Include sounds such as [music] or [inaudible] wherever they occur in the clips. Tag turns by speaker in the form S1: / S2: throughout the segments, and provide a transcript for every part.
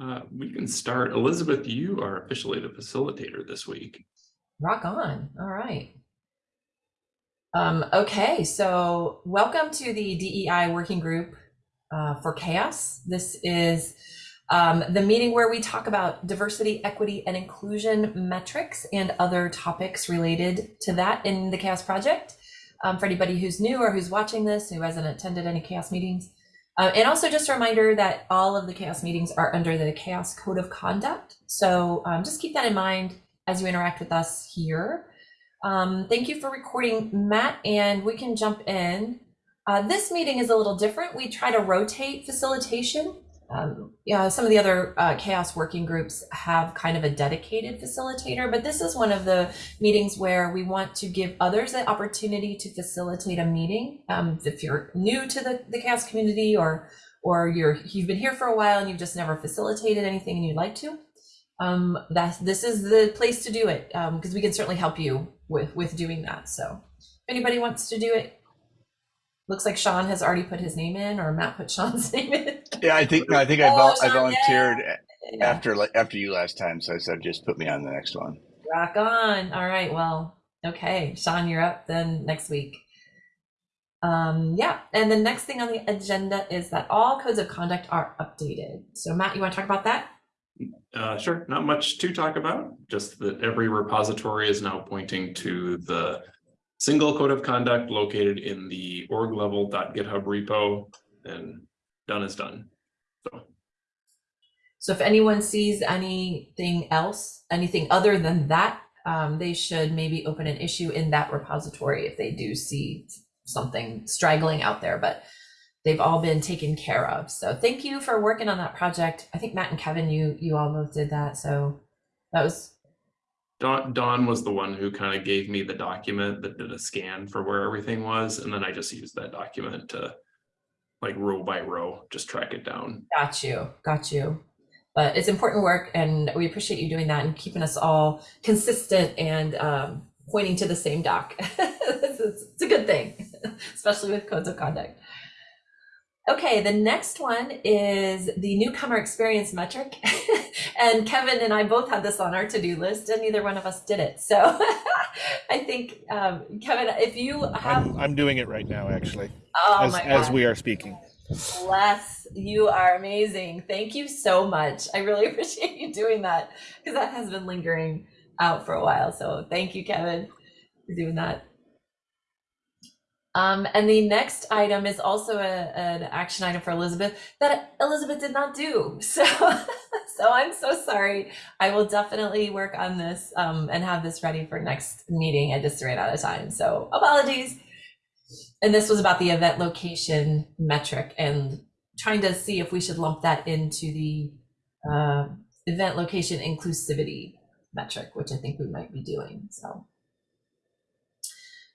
S1: Uh, we can start. Elizabeth, you are officially the facilitator this week.
S2: Rock on. All right. Um, okay, so welcome to the DEI working group uh, for CHAOSS. This is um, the meeting where we talk about diversity, equity, and inclusion metrics and other topics related to that in the CHAOSS project. Um, for anybody who's new or who's watching this, who hasn't attended any CHAOSS meetings, uh, and also just a reminder that all of the CHAOSS meetings are under the CHAOSS code of conduct. So um, just keep that in mind as you interact with us here. Um, thank you for recording, Matt, and we can jump in. Uh, this meeting is a little different. We try to rotate facilitation. Um, yeah, some of the other uh, CHAOSS working groups have kind of a dedicated facilitator, but this is one of the meetings where we want to give others the opportunity to facilitate a meeting. Um, if you're new to the, the CHAOSS community or or you're you've been here for a while and you've just never facilitated anything and you'd like to, um, that this is the place to do it because um, we can certainly help you with with doing that. So, if anybody wants to do it, looks like Sean has already put his name in, or Matt put Sean's [laughs] name in.
S3: Yeah, I think I think I,
S2: Oh,
S3: vol- I volunteered
S2: Yeah.
S3: after like after you last time, so I said just put me on the next one.
S2: Rock on. All right. Well, okay. Sean, you're up then next week. Um, yeah. And the next thing on the agenda is that all codes of conduct are updated. So Matt, you want to talk about that?
S1: Uh, sure, not much to talk about, just that every repository is now pointing to the single code of conduct located in the org level.github repo and done is done. So
S2: So if anyone sees anything else, anything other than that, um, they should maybe open an issue in that repository if they do see something straggling out there. But they've all been taken care of. So thank you for working on that project. I think Matt and Kevin, you you all both did that. So that was
S1: Don, Don was the one who kind of gave me the document that did a scan for where everything was, and then I just used that document to like row by row, just track it down.
S2: got you, got you. But it's important work, and we appreciate you doing that and keeping us all consistent and um, pointing to the same doc. [laughs] it's, it's a good thing, [laughs] especially with codes of conduct. Okay, the next one is the newcomer experience metric. [laughs] and Kevin and I both had this on our to-do list and neither one of us did it. So [laughs] I think, um, Kevin, if you have,
S4: I'm, I'm doing it right now, actually,
S2: oh
S4: as, as we are speaking.
S2: bless, you are amazing. Thank you so much. I really [laughs] appreciate you doing that because that has been lingering out for a while. So thank you, Kevin, for doing that. Um, and the next item is also a, an action item for Elizabeth that Elizabeth did not do. [laughs] So, so I'm so sorry. I will definitely work on this um, and have this ready for next meeting. I just ran out of time. So apologies. And this was about the event location metric and trying to see if we should lump that into the uh, event location inclusivity metric, which I think we might be doing. So.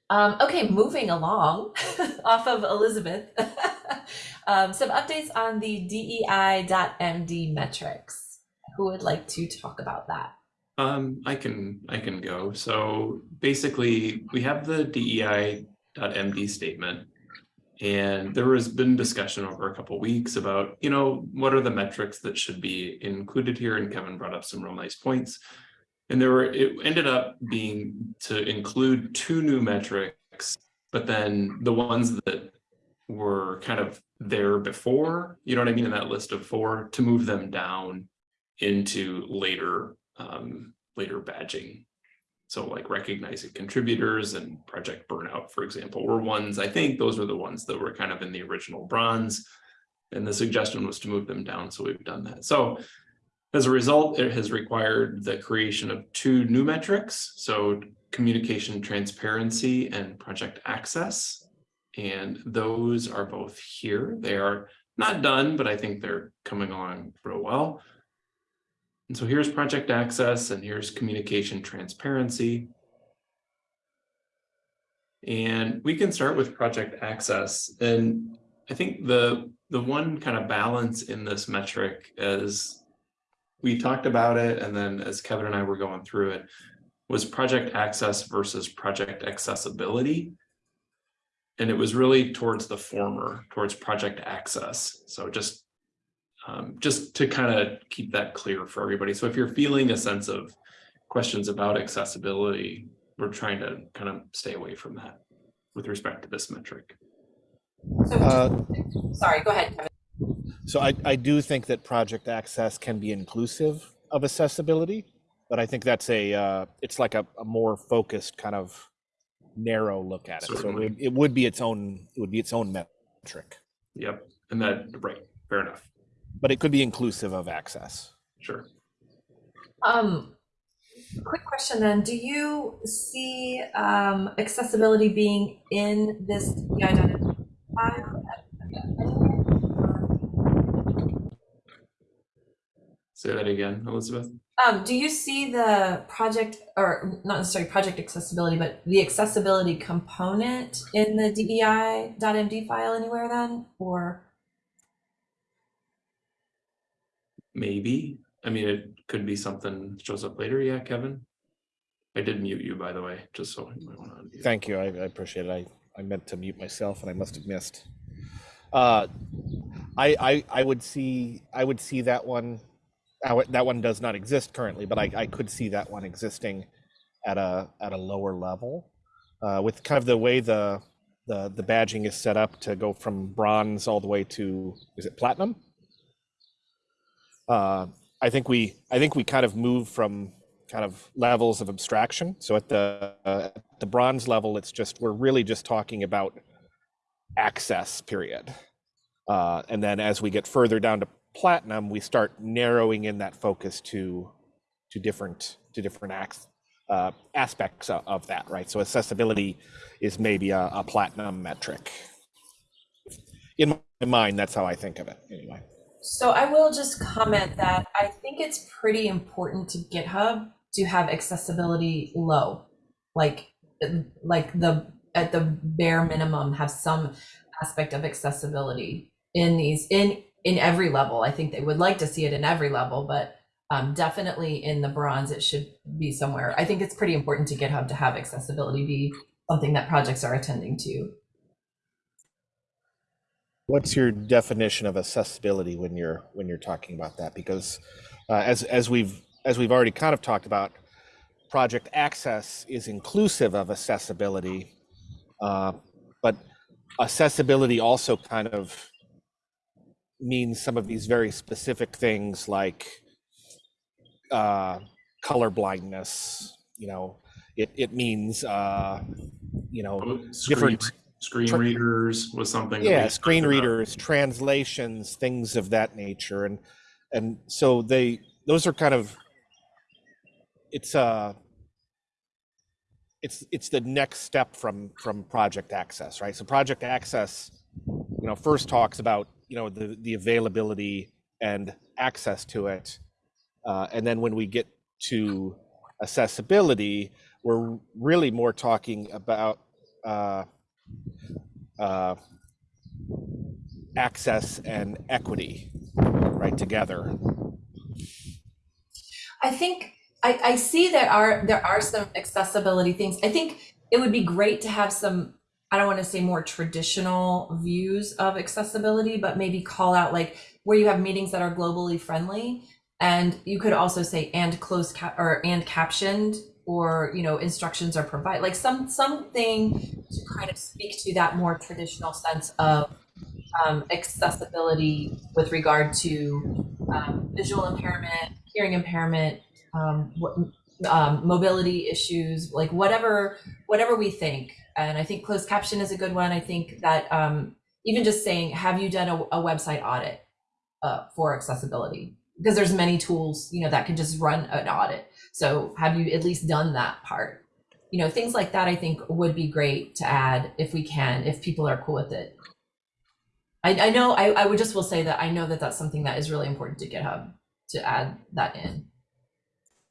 S2: Um, okay, moving along [laughs] off of Elizabeth. [laughs] um, some updates on the DEI.MD metrics. Who would like to talk about that?
S1: Um, I can I can go. So basically, we have the DEI.MD statement, and there has been discussion over a couple weeks about you know what are the metrics that should be included here, and Kevin brought up some real nice points. And there were it ended up being to include two new metrics, but then the ones that were kind of there before, you know what I mean, in that list of four, to move them down into later um, later badging. So like recognizing contributors and project burnout, for example, were ones, I think those were the ones that were kind of in the original bronze. And the suggestion was to move them down. So we've done that. So as a result, it has required the creation of two new metrics. So communication transparency and project access. And those are both here. They are not done, but I think they're coming along real well. And so here's project access and here's communication transparency. And we can start with project access. And I think the, the one kind of balance in this metric is we talked about it, and then as Kevin and I were going through it, was project access versus project accessibility. And it was really towards the former, towards project access. So just Um, just to kind of keep that clear for everybody. So if you're feeling a sense of questions about accessibility, we're trying to kind of stay away from that with respect to this metric.
S2: So,
S4: Uh,
S2: sorry, go ahead, Kevin.
S4: So I, I do think that project access can be inclusive of accessibility, but I think that's a uh, it's like a, a more focused kind of narrow look at it. So it would, it would be its own it would be its own metric,
S1: Yep, and that, right, fair enough,
S4: but it could be inclusive of access.
S1: sure.
S2: Um, quick question then, do you see, um, accessibility being in this DI file?
S1: Say that again, Elizabeth.
S2: Um, do you see the project, or not necessarily project accessibility, but the accessibility component in the DEI.md file anywhere then, or?
S1: Maybe, I mean, it could be something that shows up later, yeah, Kevin? I did mute you, by the way, just so you might want to. unmute.
S4: Thank you. I, I appreciate it. I, I meant to mute myself and I must have missed. Uh, I, I, I would see, I would see that one, I would- that one does not exist currently, but I, I could see that one existing at a, at a lower level. Uh, with kind of the way the, the, the badging is set up to go from bronze all the way to, is it platinum? Uh, I think we, I think we kind of move from kind of levels of abstraction. So at the uh, at the bronze level, it's just we're really just talking about access. Period. Uh, and then as we get further down to platinum, we start narrowing in that focus to to different to different acts, uh, aspects of, of that. Right. So accessibility is maybe a, a platinum metric. In my mind, that's how I think of it. Anyway.
S2: So I will just comment that I think it's pretty important to GitHub to have accessibility low, like like the at the bare minimum have some aspect of accessibility in these in in every level. I think they would like to see it in every level, but um, definitely in the bronze it should be somewhere. I think it's pretty important to GitHub to have accessibility be something that projects are attending to.
S4: What's your definition of accessibility when you're when you're talking about that? Because uh, as as we've as we've already kind of talked about, project access is inclusive of accessibility, uh, but accessibility also kind of means some of these very specific things like uh, color blindness. You know, it it means uh, you know
S1: Oh, Screen,
S4: different
S1: screen readers was something.
S4: yeah screen
S1: about.
S4: readers translations things of that nature and and so they those are kind of it's uh it's it's the next step from from project access right so project access you know first talks about you know the the availability and access to it uh, and then when we get to accessibility we're really more talking about uh, uh, access and equity right together
S2: I think I, I see there are there are some accessibility things. I think it would be great to have some I don't want to say more traditional views of accessibility, but maybe call out like where you have meetings that are globally friendly, and you could also say and closed cap or and captioned or you know instructions are provided like some something to kind of speak to that more traditional sense of um, accessibility with regard to um, visual impairment, hearing impairment, um, what, um, mobility issues, like whatever whatever we think. And I think closed caption is a good one. I think that um, even just saying, "Have you done a, a website audit uh, for accessibility?" Because there's many tools, you know, that can just run an audit. So have you at least done that part? You know, things like that. I think would be great to add if we can, if people are cool with it. I, I know I, I would just will say that I know that that's something that is really important to GitHub to add that in.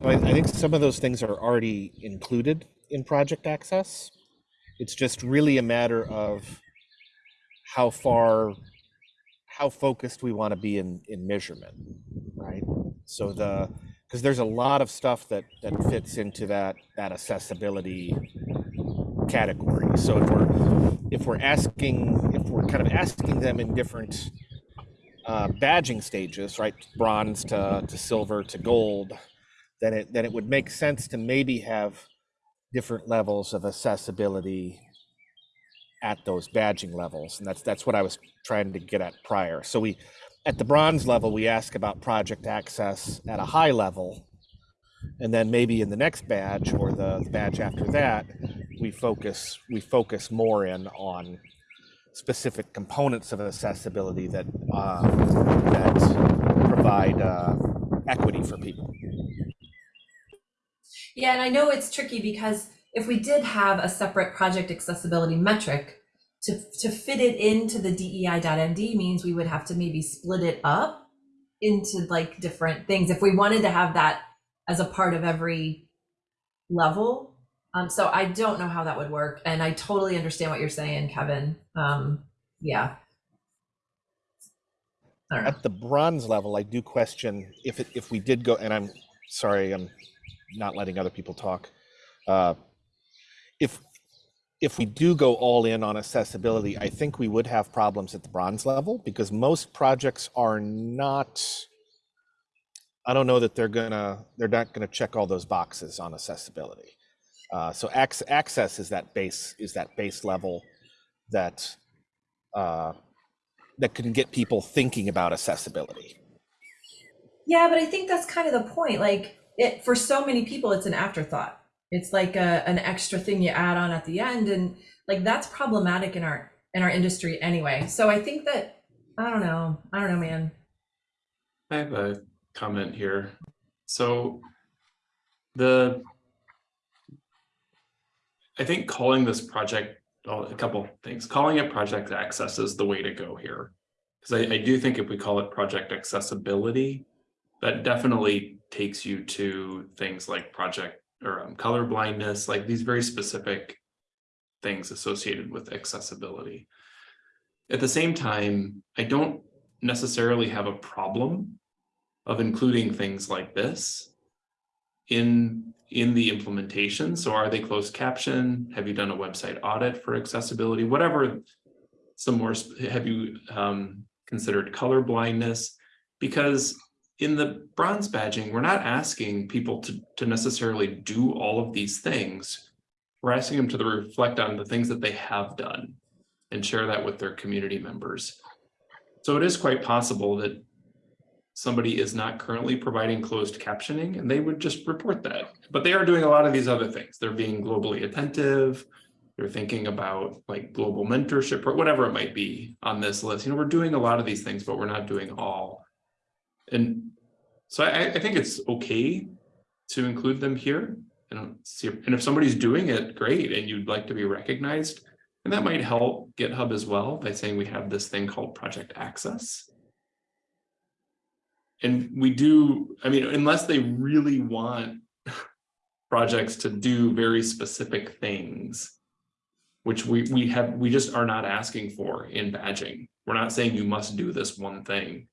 S4: I, I think some of those things are already included in project access it's just really a matter of how far how focused we want to be in in measurement right? So the because there's a lot of stuff that that fits into that that accessibility category. So if we're if we're asking if we're kind of asking them in different uh, badging stages, right, bronze to, to silver to gold, then it then it would make sense to maybe have different levels of accessibility at those badging levels, and that's that's what I was trying to get at prior. So we, at the bronze level, we ask about project access at a high level, and then maybe in the next badge or the, the badge after that, we focus we focus more in on specific components of accessibility that uh, that provide uh, equity for people.
S2: Yeah, and I know it's tricky because if we did have a separate project accessibility metric, to, to fit it into the DEI.MD means we would have to maybe split it up into like different things if we wanted to have that as a part of every level. Um, so I don't know how that would work, and I totally understand what you're saying, Kevin. Um, yeah.
S4: At the bronze level, I do question if it, if we did go, and I'm sorry, I'm not letting other people talk. Uh, if if we do go all in on accessibility, I think we would have problems at the bronze level because most projects are not. I don't know that they're gonna they're not gonna check all those boxes on accessibility. Uh, so ac- access is that base is that base level that uh, that can get people thinking about accessibility.
S2: Yeah, but I think that's kind of the point. Like it for so many people, it's an afterthought. It's like a, an extra thing you add on at the end, and like that's problematic in our in our industry anyway. So I think that I don't know. I don't know, man.
S1: I have a comment here. So the I think calling this project, oh, a couple things, calling it project access is the way to go here. Because I, I do think if we call it project accessibility, that definitely takes you to things like project or um, color blindness, like these very specific things associated with accessibility. At the same time, I don't necessarily have a problem of including things like this in in the implementation. So are they closed caption? Have you done a website audit for accessibility? Whatever, some more, have you um, considered color blindness? Because in the bronze badging, we're not asking people to, to necessarily do all of these things. We're asking them to reflect on the things that they have done and share that with their community members. So it is quite possible that somebody is not currently providing closed captioning and they would just report that. But they are doing a lot of these other things. They're being globally attentive. They're thinking about like global mentorship or whatever it might be on this list. You know, we're doing a lot of these things, but we're not doing all. And so I, I think it's okay to include them here. See, and if somebody's doing it, great, and you'd like to be recognized, and that might help GitHub as well by saying we have this thing called project access. And we do, I mean, unless they really want [laughs] projects to do very specific things, which we we have we just are not asking for in badging. We're not saying you must do this one thing.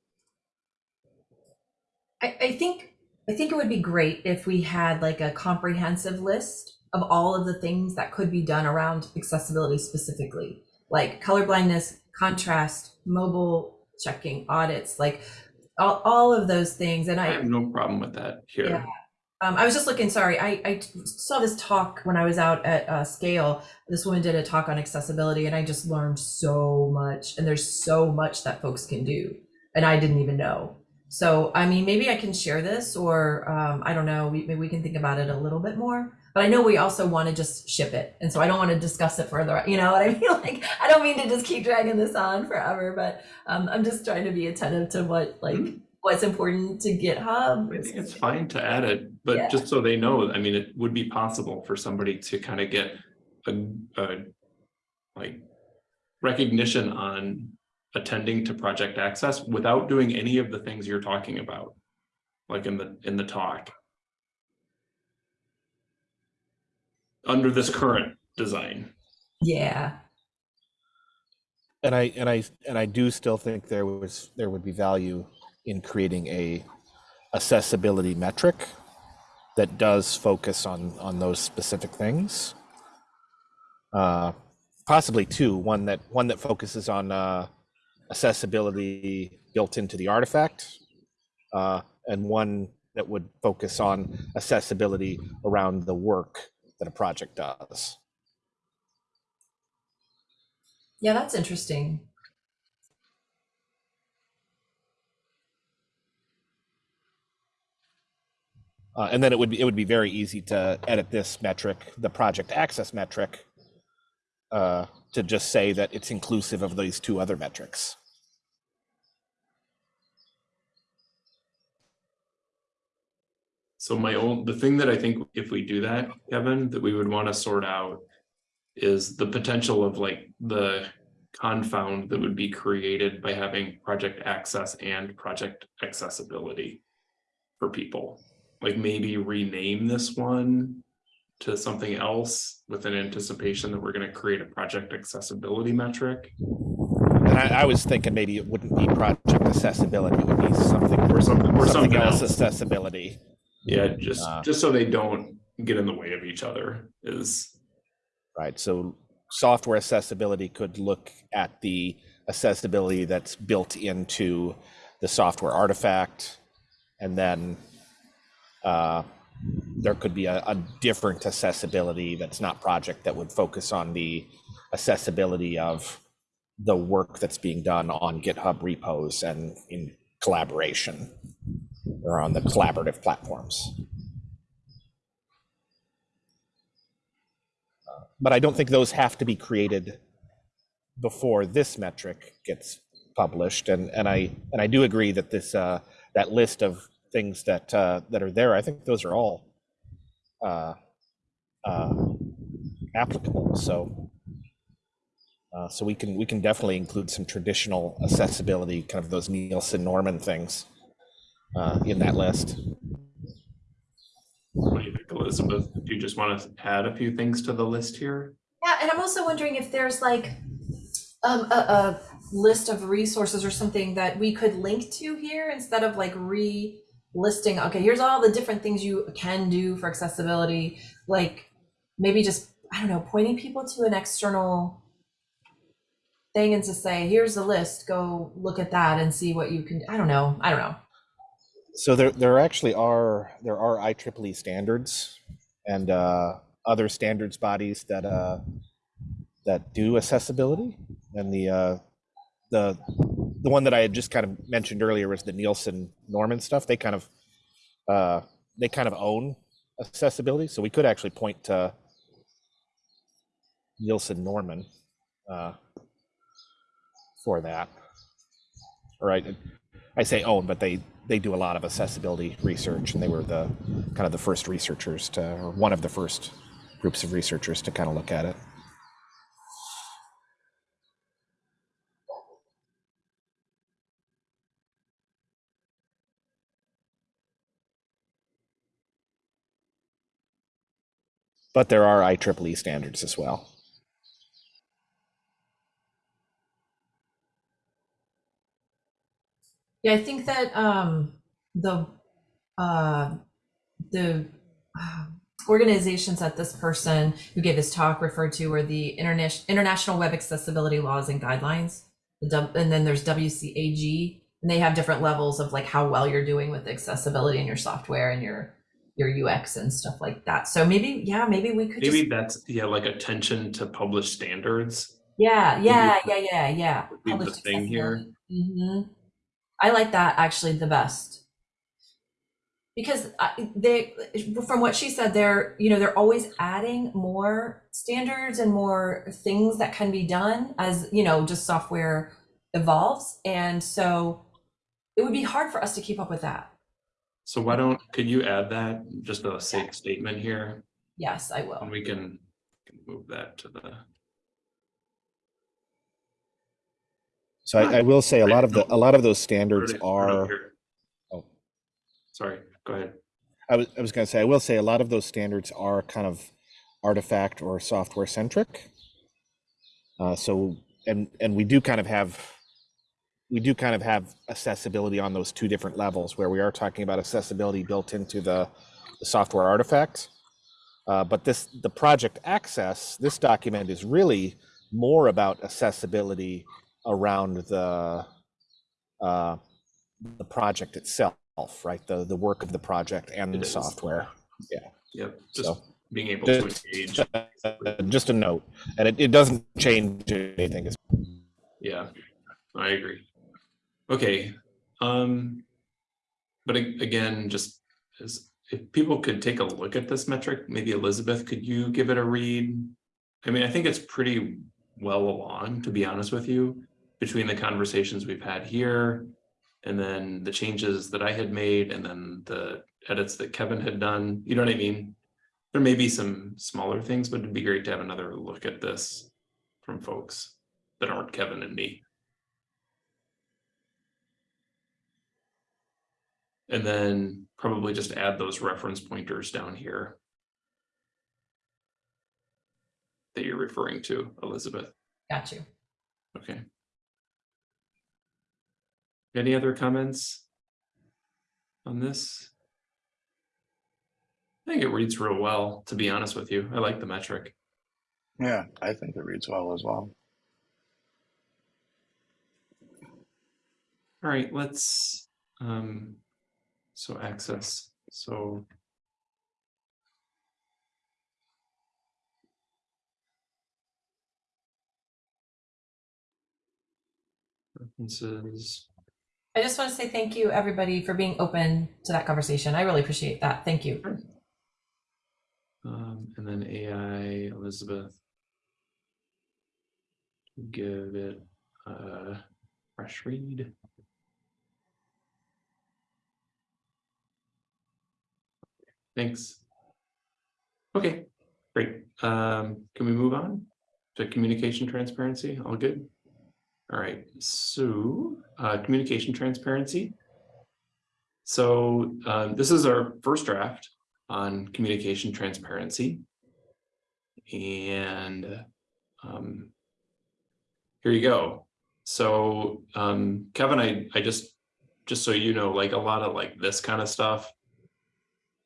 S2: I, I think I think it would be great if we had like a comprehensive list of all of the things that could be done around accessibility specifically, like color blindness, contrast, mobile checking, audits, like all, all of those things. And
S1: I
S2: I,
S1: have no problem with that here.
S2: Yeah. Um, I was just looking, sorry, I, I saw this talk when I was out at uh, Scale. This woman did a talk on accessibility, and I just learned so much. And there's so much that folks can do, and I didn't even know. So, I mean, maybe I can share this, or um, I don't know, we, maybe we can think about it a little bit more. But I know we also want to just ship it, and so I don't want to discuss it further. You know what I mean? [laughs] Like, I don't mean to just keep dragging this on forever, but um, I'm just trying to be attentive to what like
S1: Mhm.
S2: what's important to GitHub.
S1: I think it's fine to add it, but
S2: Yeah.
S1: just so they know, I mean, it would be possible for somebody to kind of get a, a like recognition on attending to project access without doing any of the things you're talking about, like in the, in the talk. Under this current design.
S2: Yeah.
S4: And I and I and I do still think there was there would be value in creating a accessibility metric that does focus on on those specific things. Uh, possibly two, one that one that focuses on uh, accessibility built into the artifact, uh, and one that would focus on accessibility around the work that a project does.
S2: Yeah, that's interesting.
S4: Uh, and then it would be it would be very easy to edit this metric, the project access metric, uh, to just say that it's inclusive of these two other metrics.
S1: So my own, the thing that I think if we do that, Kevin, that we would want to sort out is the potential of like the confound that would be created by having project access and project accessibility for people. Like maybe rename this one to something else with an anticipation that we're going to create a project accessibility metric.
S4: And I, I was thinking maybe it wouldn't be project accessibility; it would be something
S1: Or something, or
S4: something
S1: something
S4: else
S1: else.
S4: accessibility.
S1: Yeah, just,
S4: Uh,
S1: just so they don't get in the way of each other is,
S4: Right. So software accessibility could look at the accessibility that's built into the software artifact. And then uh, there could be a, a different accessibility that's not project that would focus on the accessibility of the work that's being done on GitHub repos and in collaboration or on the collaborative platforms. but I don't think those have to be created before this metric gets published. And and I and I do agree that this uh, that list of things that uh, that are there, I think those are all uh, uh, applicable. So. Uh, so we can we can definitely include some traditional accessibility, kind of those Nielsen Norman things, uh, in that list.
S1: what do you think, Elizabeth? Do you just want to add a few things to the list here?
S2: Yeah, and I'm also wondering if there's like um, a, a list of resources or something that we could link to here instead of like re-listing. Okay, here's all the different things you can do for accessibility. Like maybe just I don't know, pointing people to an external thing and to say, here's the list. Go look at that and see what you can. I don't know. I don't know.
S4: So there, there actually are there are IEEE standards and uh, other standards bodies that uh, that do accessibility, and the uh, the the one that I had just kind of mentioned earlier was the Nielsen Norman stuff. They kind of uh, they kind of own accessibility, so we could actually point to Nielsen Norman uh, for that. Or I, I say own, but they they do a lot of accessibility research, and they were the kind of the first researchers to, or one of the first groups of researchers to kind of look at it. But there are IEEE standards as well.
S2: Yeah, I think that um, the uh, the uh, organizations that this person who gave this talk referred to were the Interna- International Web Accessibility Laws and Guidelines, the and then there's WCAG, and they have different levels of like how well you're doing with accessibility in your software and your your UX and stuff like that. So maybe, yeah, maybe we could
S1: Maybe
S2: just,
S1: that's, yeah, like attention to published standards.
S2: yeah, yeah, yeah, yeah, yeah.
S1: be the
S2: Published
S1: thing here.
S2: accessibility. Mhm. I like that actually the best. Because they, from what she said, they're, you know, they're always adding more standards and more things that can be done as, you know, just software evolves. And so it would be hard for us to keep up with that.
S1: So why don't, could you add that, just a safe statement here?
S2: Yes, I will.
S1: And we can can move that to the,
S4: So I, I will say a lot of the a lot of those standards are. Oh.
S1: Sorry, go ahead.
S4: I was, I was going to say, I will say a lot of those standards are kind of artifact or software centric. Uh, so, and, and we do kind of have, we do kind of have accessibility on those two different levels where we are talking about accessibility built into the, the software artifact. Uh, but this, the project access, this document is really more about accessibility around the uh, the project itself, right? The the work of the project and
S1: It
S4: the
S1: is.
S4: software. Yeah.
S1: Yep, just
S4: So
S1: being able to
S4: just,
S1: engage.
S4: uh, just a note, and it, it doesn't change anything.
S1: Yeah, I agree. Okay, um, but again, just as, if people could take a look at this metric, maybe Elizabeth, could you give it a read? I mean, I think it's pretty well along, to be honest with you, between the conversations we've had here and then the changes that I had made and then the edits that Kevin had done, you know what I mean? There may be some smaller things, but it'd be great to have another look at this from folks that aren't Kevin and me. And then probably just add those reference pointers down here. That you're referring to, Elizabeth.
S2: Got you.
S1: Okay. Any other comments? On this? I think it reads real well, to be honest with you. I like the metric.
S3: Yeah, I think it reads well as well.
S1: All right, let's, um, so access, so. References,
S2: I just want to say thank you, everybody, for being open to that conversation. I really appreciate that. Thank you.
S1: um, and then AI, Elizabeth. Give it a fresh read. Thanks. Okay, great. Um, can we move on to communication transparency? All good? All right, so, uh, communication transparency. So, um, this is our first draft on communication transparency. And, um, here you go. So, um, Kevin, I, I just, just so you know, like a lot of like this kind of stuff,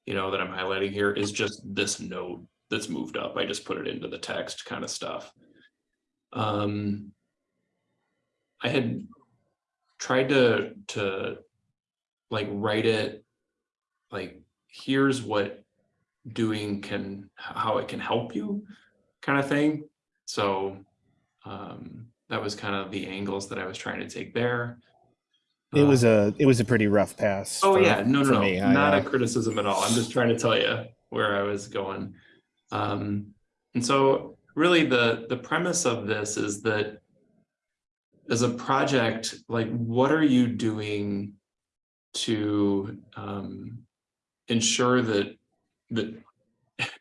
S1: you know, that I'm highlighting here is just this note that's moved up. I just put it into the text kind of stuff. Um, I had tried to, to like write it, like, here's what doing can, how it can help you kind of thing. So, um, that was kind of the angles that I was trying to take there.
S4: it was
S1: Uh,
S4: a it was a pretty rough pass.
S1: Oh
S4: for-
S1: yeah, no, no, no,
S4: me. I,
S1: not
S4: uh,
S1: a criticism at all. I'm just trying to tell you where I was going. Um, and so really the, the premise of this is that as a project, like what are you doing to um, ensure that that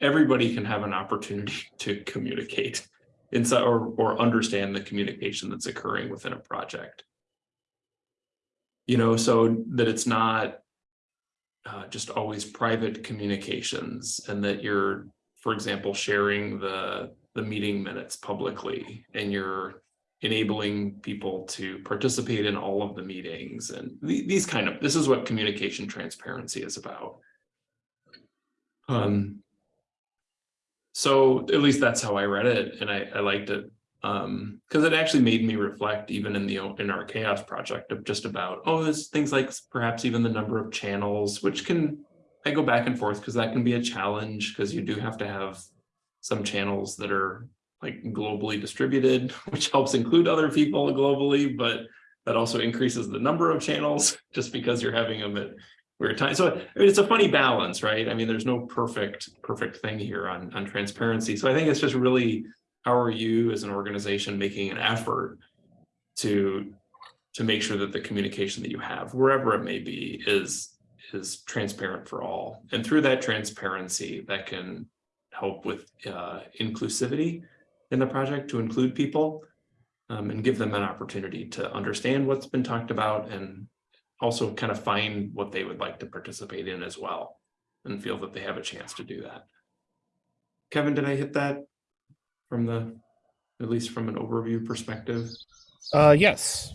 S1: everybody can have an opportunity [laughs] to communicate inside or, or understand the communication that's occurring within a project? you know, so that it's not uh, just always private communications and that you're, for example, sharing the, the meeting minutes publicly and you're enabling people to participate in all of the meetings and the- these kind of, this is what communication transparency is about. Um, so at least that's how I read it and I, I liked it. Um, because it actually made me reflect even in the, in our CHAOSS project of just about, oh, there's things like perhaps even the number of channels, which can, I go back and forth because that can be a challenge because you do have to have some channels that are like globally distributed, [laughs] which helps include other people globally, but that also increases the number of channels [laughs] just because you're having them at weird times. So I mean, it's a funny balance, right? I mean, there's no perfect, perfect thing here on, on transparency. So I think it's just really how are you as an organization making an effort to to make sure that the communication that you have wherever it may be is is transparent for all and through that transparency that can help with uh, inclusivity in the project to include people um, and give them an opportunity to understand what's been talked about and also kind of find what they would like to participate in as well and feel that they have a chance to do that. Kevin, did I hit that from the, at least from an overview perspective?
S4: Uh, yes.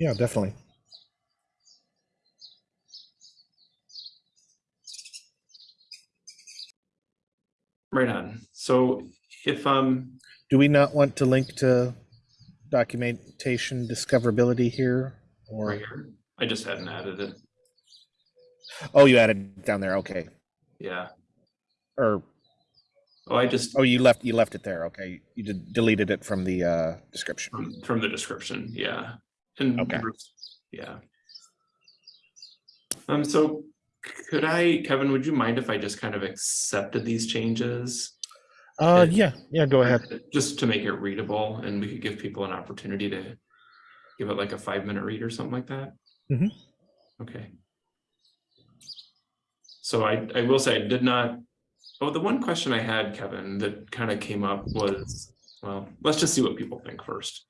S4: Yeah, definitely.
S1: Right on. So if, um,
S4: Do we not want to link to documentation discoverability here? Or,
S1: Right here. I just hadn't added it.
S4: oh, you added it down there, okay.
S1: Yeah.
S4: Or,
S1: Oh, I just
S4: oh, you left, you left it there, okay. You did- deleted it from the uh, description.
S1: from, from the description, yeah. And
S4: Okay.
S1: yeah. Um, so could I, Kevin, would you mind if I just kind of accepted these changes?
S4: Uh, yeah, yeah, go ahead.
S1: Just to make it readable and we could give people an opportunity to give it like a five minute read or something like that?
S4: Mhm.
S1: Okay. So I, I will say I did not, oh, the one question I had, Kevin, that kind of came up was, well, let's just see what people think first.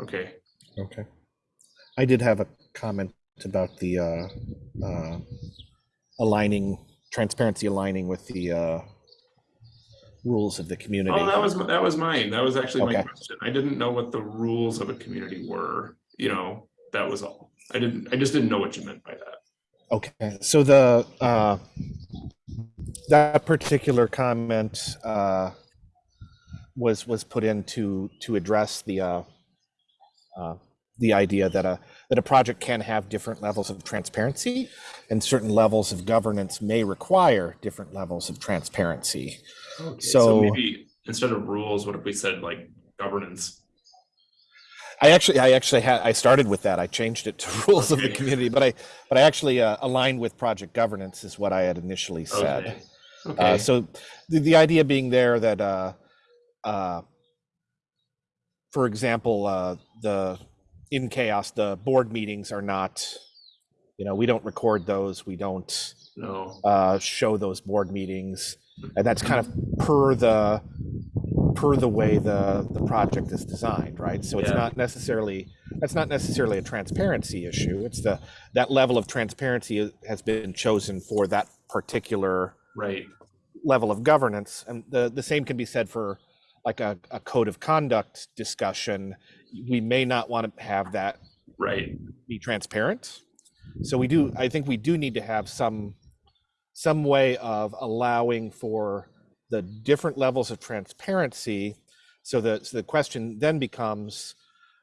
S1: Okay,
S4: Okay. I did have a comment about the uh, uh, aligning, transparency aligning with the uh, rules of the community.
S1: oh, that was, that was mine. That was actually my question. I didn't know what the rules of a community were, you know, that was all. I didn't, I just didn't know what you meant by that.
S4: Okay, so the, uh, that particular comment, uh, was, was put in to, to address the, uh, uh, the idea that a, that a project can have different levels of transparency and certain levels of governance may require different levels of transparency.
S1: Okay,
S4: So-
S1: maybe instead of rules, what if we said like governance?
S4: I actually, I actually had, I started with that. I changed it to [laughs] rules of the community, but I, but I actually uh, aligned with project governance is what I had initially said.
S1: Okay.
S4: Uh, so the, the idea being there that, uh, uh, for example, uh, the, in CHAOSS, the board meetings are not, you know, we don't record those. We don't,
S1: no,
S4: uh, show those board meetings. And that's kind of per the, per the way the, the project is designed, right? So it's
S1: Yeah.
S4: not necessarily, that's not necessarily a transparency issue. It's the, that level of transparency has been chosen for that particular
S1: right,
S4: level of governance. And the, the same can be said for like a, a code of conduct discussion. We may not want to have that
S1: right,
S4: be transparent. So we do, I think we do need to have some, some way of allowing for the different levels of transparency. So the, so the question then becomes,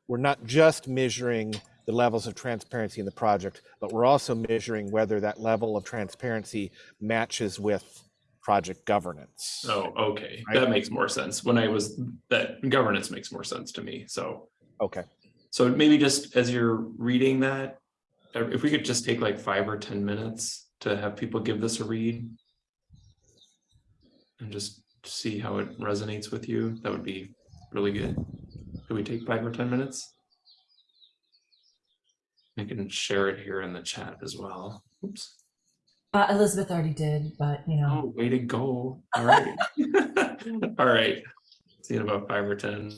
S4: we're not just measuring the levels of transparency in the project, but we're also measuring whether that level of transparency matches with project governance.
S1: oh, okay,
S4: Right.
S1: that makes more sense. When I was, that governance makes more sense to me, so.
S4: Okay,
S1: So maybe just as you're reading that, if we could just take like five or ten minutes to have people give this a read. And just see how it resonates with you, that would be really good. Could we take five or ten minutes? I can share it here in the chat as well. Oops.
S2: Uh, Elizabeth already did, but you know,
S1: Oh, way to go. All right. [laughs] All right. See you in about five or ten.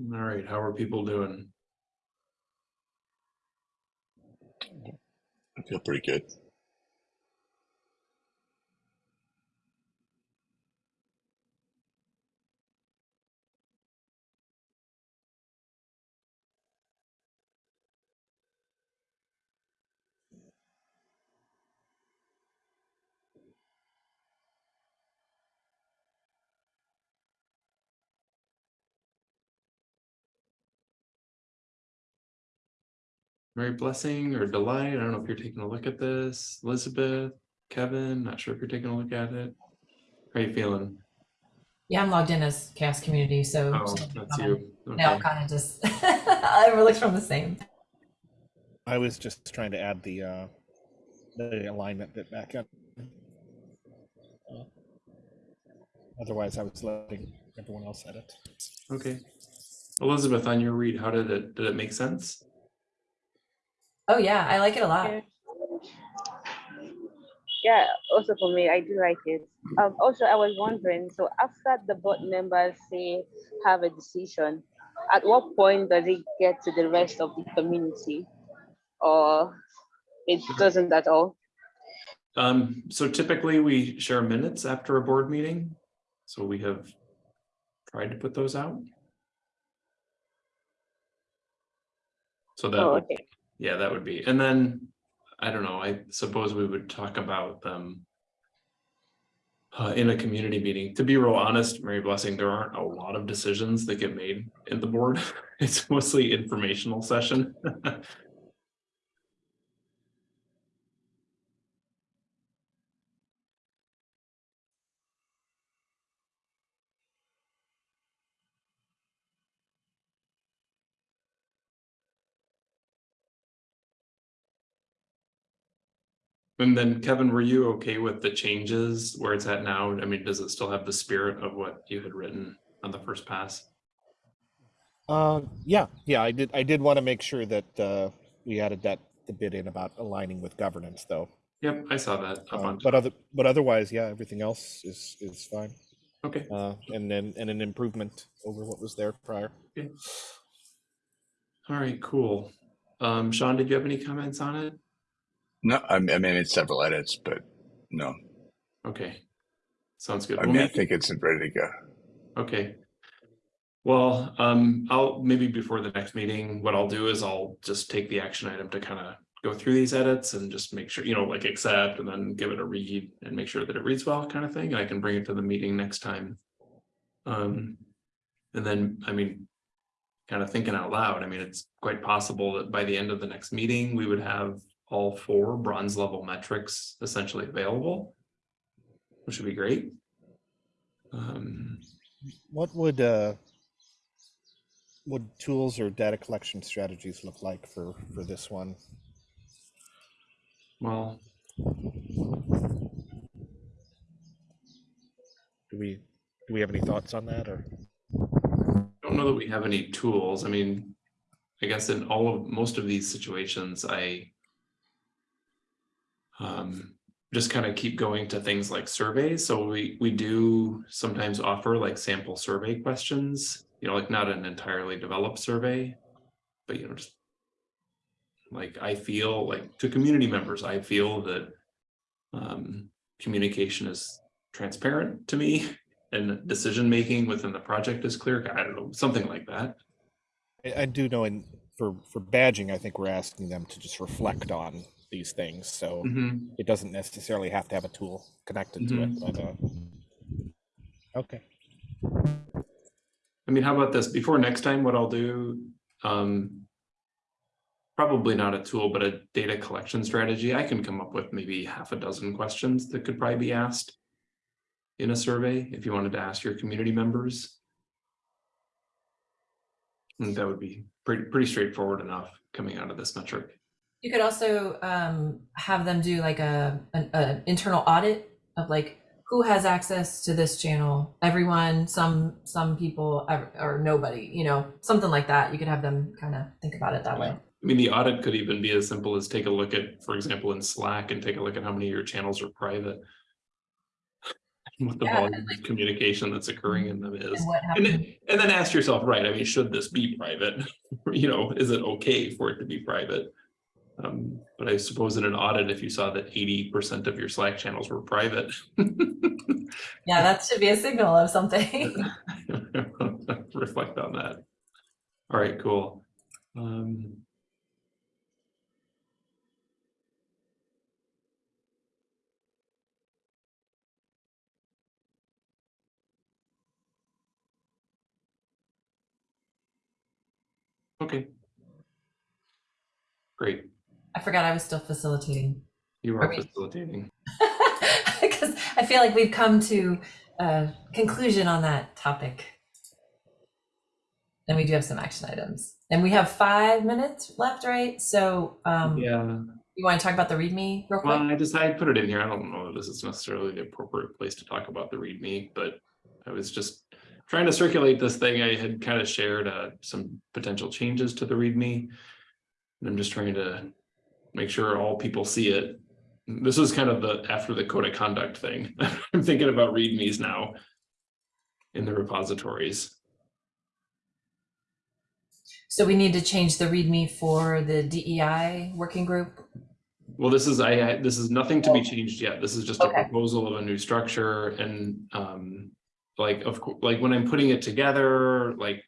S1: All right, how are people doing?
S3: I feel pretty good.
S1: Mary Blessing or Delight? I don't know if you're taking a look at this. Elizabeth, Kevin, not sure if you're taking a look at it. How are you feeling?
S2: Yeah, I'm logged in as CHAOSS community, so.
S1: Oh,
S2: so
S1: that's
S2: I'm-
S1: you.
S2: No,
S1: Okay.
S2: kind of just, [laughs] it looks from the same.
S4: I was just trying to add the uh, the alignment bit back in. Uh, Otherwise, I was letting everyone else edit.
S1: Okay. Elizabeth, on your read, how did it, did it make sense?
S2: Oh, yeah, I like it a lot.
S5: Yeah. Yeah, also for me, I do like it. Um, also, I was wondering, so after the board members say have a decision, at what point does it get to the rest of the community? Or it doesn't at all?
S1: Um, so typically we share minutes after a board meeting. So we have tried to put those out. So that
S5: Oh,
S1: would
S5: okay.
S1: Yeah, that would be, and then, I don't know, I suppose we would talk about them. Uh, in a community meeting, to be real honest, Mary Blessing, there aren't a lot of decisions that get made in the board. [laughs] It's mostly informational session. [laughs] And then Kevin, were you okay with the changes where it's at now? I mean, does it still have the spirit of what you had written on the first pass?
S4: Uh, yeah, yeah, I did. I did want to make sure that uh, we added that the bit in about aligning with governance, though.
S1: Yep, I saw that
S4: Uh, but other, but otherwise, yeah, everything else is is fine.
S1: okay,
S4: Uh, and then and an improvement over what was there prior.
S1: all right, cool. Um, Sean, did you have any comments on it?
S3: No, I mean, I mean, it's several edits, but no,
S1: Okay. Sounds good.
S3: I
S1: We'll
S3: mean, I think it's ready to go.
S1: Okay. Well, um, I'll, maybe before the next meeting, what I'll do is I'll just take the action item to kind of go through these edits and just make sure, you know, like accept and then give it a read and make sure that it reads well kind of thing. And I can bring it to the meeting next time. Um, and then, I mean, kind of thinking out loud, I mean, it's quite possible that by the end of the next meeting, we would have all four bronze level metrics essentially available. Which would be great. Um,
S4: What would uh, would tools or data collection strategies look like for for this one?
S1: well,
S4: Do we do we have any thoughts on that or?
S1: don't know that we have any tools. I mean, I guess in all of, most of these situations, I um, just kind of keep going to things like surveys. So we, we do sometimes offer like sample survey questions, you know, like not an entirely developed survey, but you know, just like I feel like to community members, I feel that um, communication is transparent to me [laughs] and decision-making within the project is clear. I don't know, something like that.
S4: I, I do know in for for badging, I think we're asking them to just reflect on these things, so
S1: Mhm.
S4: it doesn't necessarily have to have a tool connected to it. But uh, okay,
S1: I mean, how about this? Before next time, what I'll do, um, probably not a tool, but a data collection strategy. I can come up with maybe half a dozen questions that could probably be asked in a survey if you wanted to ask your community members. And that would be pretty, pretty straightforward enough coming out of this metric.
S2: You could also um, have them do like a an, an internal audit of like who has access to this channel. Everyone, some some people, or nobody. You know, something like that. You could have them kind of think about it that way.
S1: I mean, the audit could even be as simple as take a look at, for example, in Slack and take a look at how many of your channels are private. [laughs] What the
S2: Yeah,
S1: volume
S2: and
S1: of communication that's occurring in them is.
S2: And
S1: And and then ask yourself, right, I mean, should this be private? [laughs] You know, is it okay for it to be private? Um, but I suppose in an audit, if you saw that eighty percent of your Slack channels were private. [laughs]
S2: Yeah, that should be a signal of something. [laughs]
S1: Reflect on that. All right, cool. Um. Okay. Great,
S2: I forgot I was still facilitating
S1: you
S2: Are
S1: are facilitating. [laughs]
S2: because I feel like we've come to a conclusion on that topic. And we do have some action items, and we have five minutes left, right? So, um,
S1: Yeah.
S2: you want to talk about the README real quick?
S1: Well, I just, I put it in here. I don't know if this is necessarily the appropriate place to talk about the README, but I was just trying to circulate this thing. I had kind of shared uh, some potential changes to the README. And I'm just trying to make sure all people see it. This is kind of the, after the code of conduct thing. [laughs] I'm thinking about READMEs now in the repositories.
S2: So we need to change the README for the DEI working group.
S1: Well, this is, I, I- this is nothing to be changed yet. This is just a proposal of a new structure and, um, like, of course, like when I'm putting it together, like,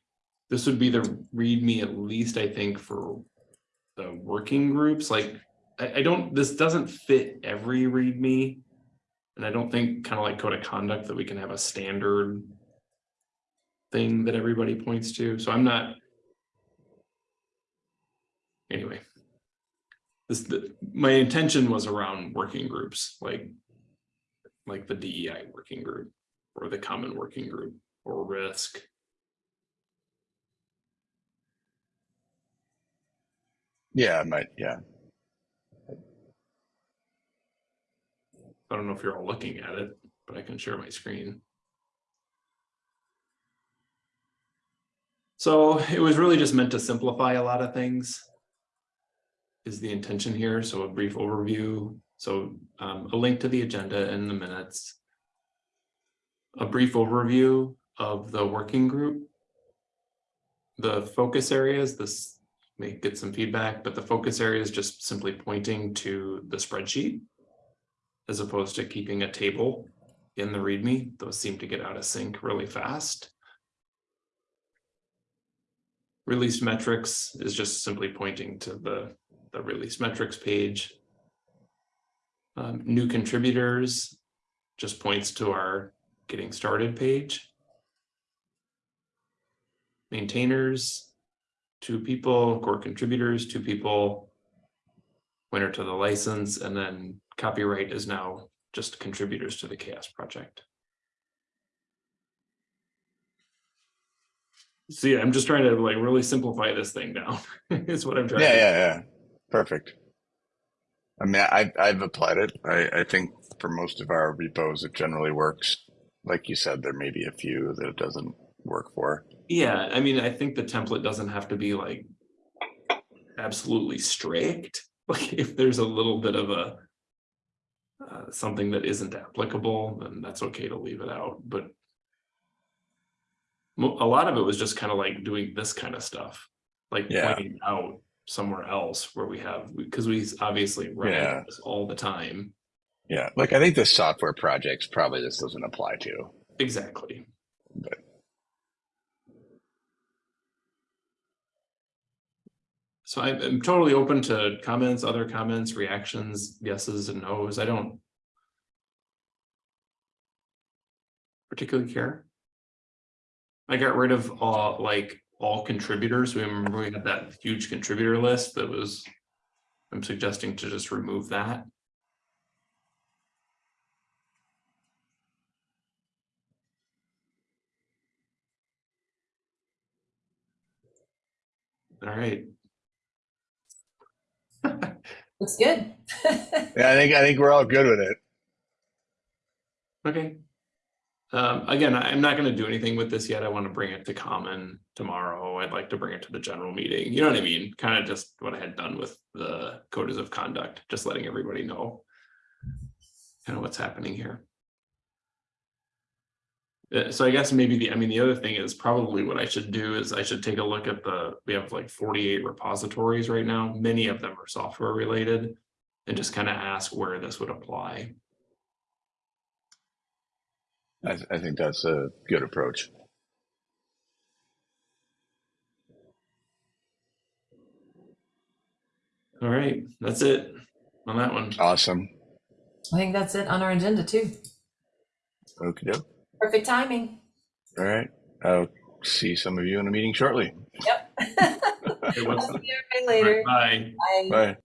S1: this would be the README at least, I think, for the working groups, like, I, I don't, this doesn't fit every README. And I don't think kind of like code of conduct that we can have a standard thing that everybody points to. So I'm not. Anyway. This, the, my intention was around working groups, like. Like the DEI working group or the common working group or risk.
S3: Yeah, I might, yeah.
S1: I don't know if you're all looking at it, but I can share my screen. So it was really just meant to simplify a lot of things. Is the intention here, so a brief overview, so um, a link to the agenda in the minutes. A brief overview of the working group. The focus areas, this may get some feedback, but the focus area is just simply pointing to the spreadsheet. As opposed to keeping a table in the README, those seem to get out of sync really fast. Released metrics is just simply pointing to the, the release metrics page. Um, new contributors just points to our getting started page. Maintainers, two people, core contributors, two people. Winner to the license, and then copyright is now just contributors to the CHAOSS project. See, I'm just trying to like really simplify this thing down. [laughs] Is what I'm trying.
S3: Yeah,
S1: to
S3: yeah, yeah. Perfect. I mean, I, I've applied it. I, I think for most of our repos, it generally works. Like you said, there may be a few that it doesn't work for.
S1: Yeah, I mean, I think the template doesn't have to be like absolutely strict. [laughs] Like if there's a little bit of a uh, something that isn't applicable, then that's okay to leave it out. But a lot of it was just kind of like doing this kind of stuff, like
S3: Yeah.
S1: pointing out somewhere else where we have because we obviously run
S3: Yeah.
S1: this all the time.
S3: Yeah. Like I think the software projects probably this doesn't apply to.
S1: Exactly.
S3: But
S1: So I- I'm totally open to comments, other comments, reactions, yeses and nos. I don't particularly care. I got rid of all, like, all contributors. We remember we had that huge contributor list that was, I'm suggesting to just remove that. All right.
S2: Looks good. [laughs]
S3: yeah, I think I think we're all good with it.
S1: Okay. Um, again, I- I'm not gonna do anything with this yet. I want to bring it to common tomorrow. I'd like to bring it to the general meeting. You know what I mean? Kind of just what I had done with the codes of conduct, just letting everybody know. Kind of what's happening here. Uh, so I guess maybe the, I mean, the other thing is probably what I should do is I should take a look at the, we have like forty-eight repositories right now. Many of them are software related. And just kind of ask where this would apply.
S3: I, I think that's a good approach.
S1: All right, that's it on that one.
S3: Awesome.
S2: I think that's it on our agenda too.
S3: Okay. Doke.
S2: Perfect timing.
S3: All right. I'll see some of you in a meeting shortly.
S2: Yep. [laughs] I'll see everybody later.
S1: Bye.
S2: Bye.
S3: Bye.